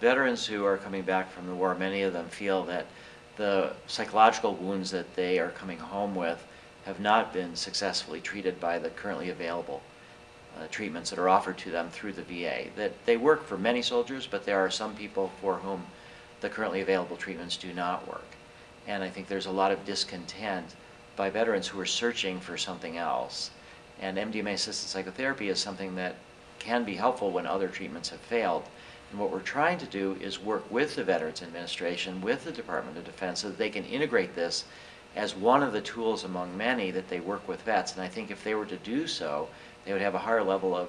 Veterans who are coming back from the war, many of them feel that the psychological wounds that they are coming home with have not been successfully treated by the currently available uh, treatments that are offered to them through the VA. That they work for many soldiers, but there are some people for whom the currently available treatments do not work. And I think there's a lot of discontent by veterans who are searching for something else. And MDMA assisted psychotherapy is something that can be helpful when other treatments have failed. And what we're trying to do is work with the Veterans Administration, with the Department of Defense, so that they can integrate this as one of the tools among many that they work with vets. And I think if they were to do so, they would have a higher level of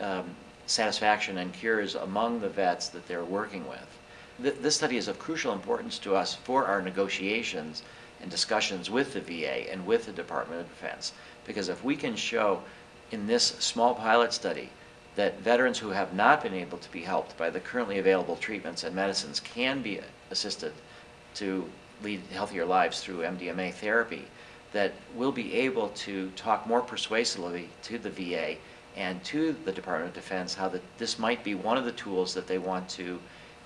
um, satisfaction and cures among the vets that they're working with. Th this study is of crucial importance to us for our negotiations and discussions with the VA and with the Department of Defense. Because if we can show in this small pilot study that veterans who have not been able to be helped by the currently available treatments and medicines can be assisted to lead healthier lives through MDMA therapy, that we'll be able to talk more persuasively to the VA and to the Department of Defense how that this might be one of the tools that they want to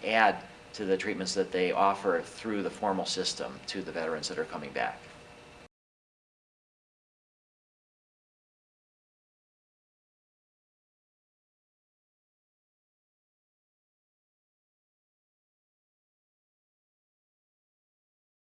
add to the treatments that they offer through the formal system to the veterans that are coming back.